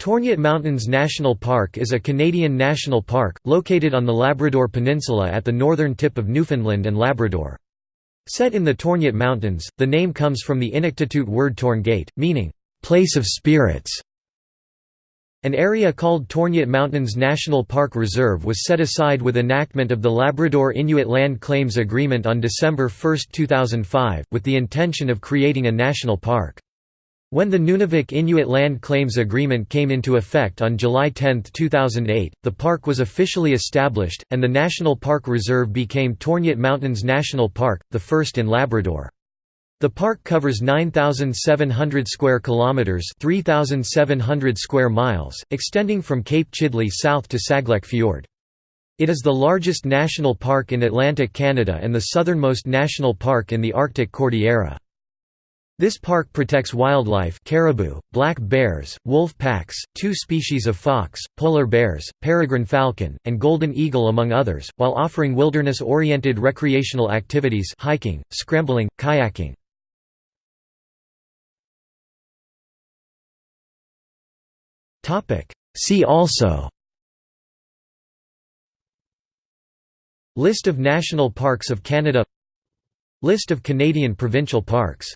Torngat Mountains National Park is a Canadian national park, located on the Labrador Peninsula at the northern tip of Newfoundland and Labrador. Set in the Torngat Mountains, the name comes from the Inuktitut word Torngate, meaning, "...place of spirits". An area called Torngat Mountains National Park Reserve was set aside with enactment of the Labrador Inuit Land Claims Agreement on December 1, 2005, with the intention of creating a national park. When the Nunavik Inuit Land Claims Agreement came into effect on July 10, 2008, the park was officially established, and the National Park Reserve became Torngat Mountains National Park, the first in Labrador. The park covers 9700 square kilometers, 3700 square miles, extending from Cape Chidley south to Saglek Fjord. It is the largest national park in Atlantic Canada and the southernmost national park in the Arctic Cordillera. This park protects wildlife caribou, black bears, wolf packs, two species of fox, polar bears, peregrine falcon, and golden eagle among others, while offering wilderness-oriented recreational activities hiking, scrambling, kayaking. See also List of national parks of Canada List of Canadian provincial parks